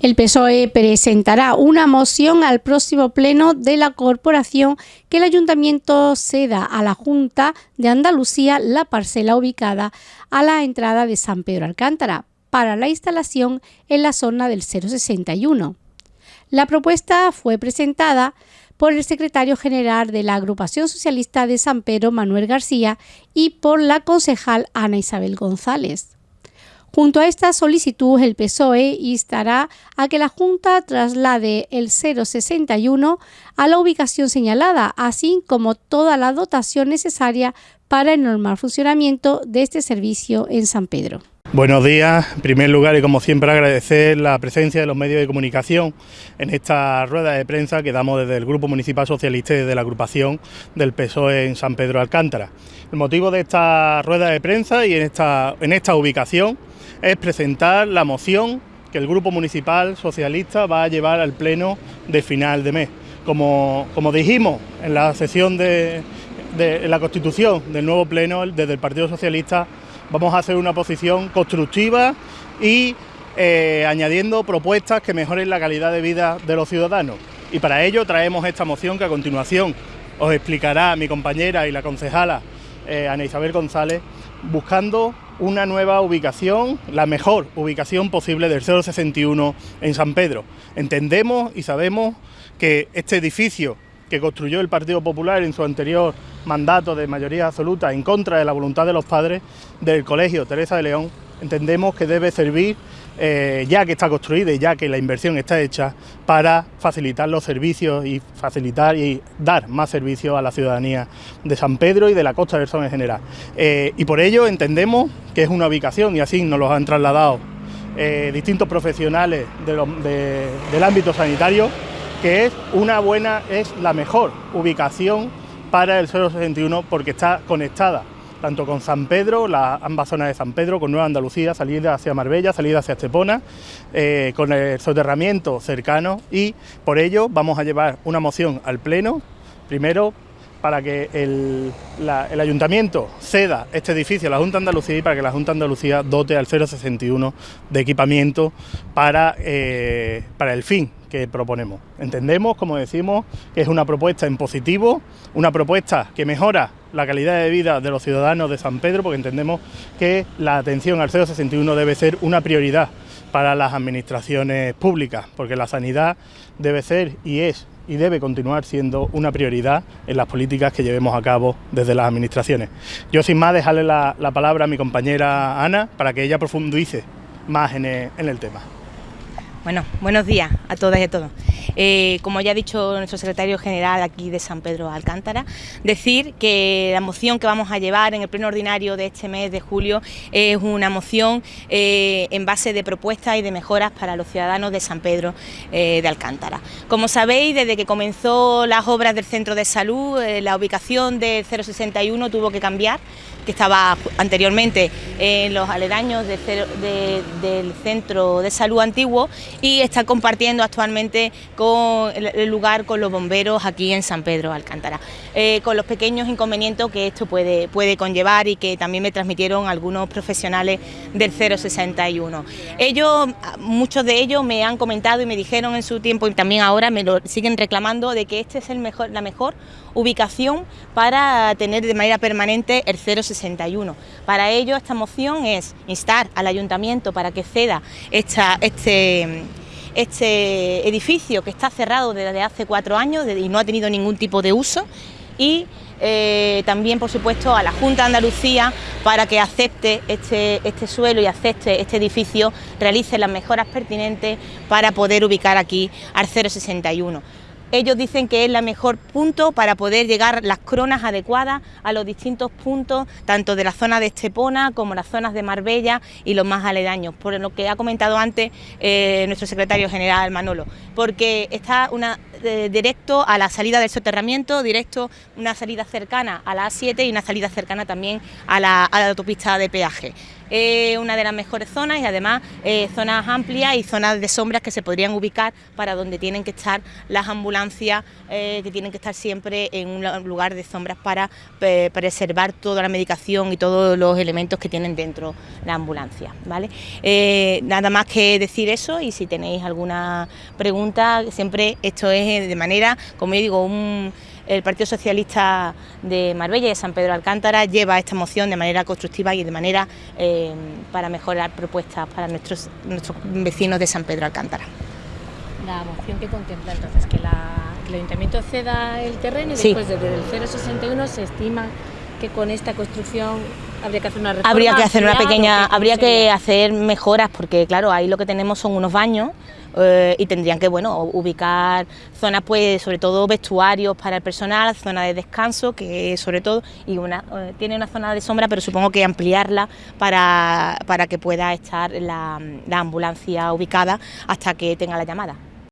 El PSOE presentará una moción al próximo pleno de la corporación que el ayuntamiento ceda a la Junta de Andalucía la parcela ubicada a la entrada de San Pedro Alcántara para la instalación en la zona del 061. La propuesta fue presentada por el secretario general de la Agrupación Socialista de San Pedro, Manuel García, y por la concejal Ana Isabel González. Junto a esta solicitud, el PSOE instará a que la Junta traslade el 061 a la ubicación señalada, así como toda la dotación necesaria para el normal funcionamiento de este servicio en San Pedro. Buenos días. En primer lugar, y como siempre, agradecer la presencia de los medios de comunicación en esta rueda de prensa que damos desde el Grupo Municipal Socialista y desde la agrupación del PSOE en San Pedro Alcántara. El motivo de esta rueda de prensa y en esta, en esta ubicación es presentar la moción que el Grupo Municipal Socialista va a llevar al Pleno de final de mes. Como, como dijimos en la sesión de, la Constitución del nuevo Pleno, desde el Partido Socialista vamos a hacer una posición constructiva y eh, añadiendo propuestas que mejoren la calidad de vida de los ciudadanos. Y para ello traemos esta moción que a continuación os explicará mi compañera y la concejala eh, Ana Isabel González, buscando una nueva ubicación, la mejor ubicación posible del 061 en San Pedro. Entendemos y sabemos que este edificio que construyó el Partido Popular en su anterior mandato de mayoría absoluta en contra de la voluntad de los padres del Colegio Teresa de León, entendemos que debe servir eh, ya que está construida y ya que la inversión está hecha, para facilitar los servicios y facilitar y dar más servicios a la ciudadanía de San Pedro y de la Costa del Sol en general. Eh, y por ello entendemos que es una ubicación, y así nos lo han trasladado eh, distintos profesionales del ámbito sanitario, que es una buena, es la mejor ubicación para el 061 porque está conectada tanto con San Pedro, la, ambas zonas de San Pedro, con Nueva Andalucía, salida hacia Marbella, salida hacia Estepona, eh, con el soterramiento cercano y por ello vamos a llevar una moción al Pleno, primero para que el, Ayuntamiento ceda este edificio a la Junta de Andalucía y para que la Junta de Andalucía dote al 061 de equipamiento para, eh, para el fin que proponemos. Entendemos, como decimos, que es una propuesta en positivo, una propuesta que mejora la calidad de vida de los ciudadanos de San Pedro, porque entendemos que la atención al 061 debe ser una prioridad para las administraciones públicas, porque la sanidad debe ser y es y debe continuar siendo una prioridad en las políticas que llevemos a cabo desde las administraciones. Yo sin más dejarle la, palabra a mi compañera Ana para que ella profundice más en el tema. Bueno, buenos días a todas y a todos. Eh, como ya ha dicho nuestro secretario general aquí de San Pedro Alcántara, decir que la moción que vamos a llevar en el pleno ordinario de este mes de julio es una moción eh, en base de propuestas y de mejoras para los ciudadanos de San Pedro eh, de Alcántara. Como sabéis, desde que comenzó las obras del centro de salud, la ubicación del 061 tuvo que cambiar que estaba anteriormente en los aledaños del centro de salud antiguo y está compartiendo actualmente con el lugar con los bomberos aquí en San Pedro Alcántara, eh, con los pequeños inconvenientes que esto puede, puede conllevar y que también me transmitieron algunos profesionales del 061. Ellos, muchos de ellos me han comentado y me dijeron en su tiempo y también ahora me lo siguen reclamando de que este es el mejor, la mejor ubicación para tener de manera permanente el 061. Para ello esta moción es instar al ayuntamiento para que ceda este, este edificio que está cerrado desde hace cuatro años y no ha tenido ningún tipo de uso y eh, también por supuesto a la Junta de Andalucía para que acepte este, este suelo y acepte este edificio, realice las mejoras pertinentes para poder ubicar aquí al 061. Ellos dicen que es el mejor punto para poder llegar las cronas adecuadas a los distintos puntos, tanto de la zona de Estepona como las zonas de Marbella y los más aledaños, por lo que ha comentado antes eh, nuestro secretario general Manolo, porque está eh, directo a la salida del soterramiento, directo una salida cercana a la A7 y una salida cercana también a la autopista de peaje. Eh, una de las mejores zonas y además eh, zonas amplias y zonas de sombras que se podrían ubicar para donde tienen que estar las ambulancias, que tienen que estar siempre en un lugar de sombras para preservar toda la medicación y todos los elementos que tienen dentro la ambulancia. ¿vale? nada más que decir eso y si tenéis alguna pregunta, siempre esto es de manera, como yo digo, un el Partido Socialista de Marbella y de San Pedro de Alcántara lleva esta moción de manera constructiva y de manera eh, para mejorar propuestas para nuestros, nuestros vecinos de San Pedro de Alcántara. La moción que contempla entonces que, el Ayuntamiento ceda el terreno y después desde el 061 se estima que con esta construcción habría que hacer una reforma. Habría que hacer una pequeña, habría que hacer mejoras porque claro, ahí lo que tenemos son unos baños eh, y tendrían que bueno ubicar zonas pues sobre todo vestuarios para el personal, zona de descanso que sobre todo y una eh, tiene una zona de sombra pero supongo que ampliarla para, para que pueda estar la ambulancia ubicada hasta que tenga la llamada.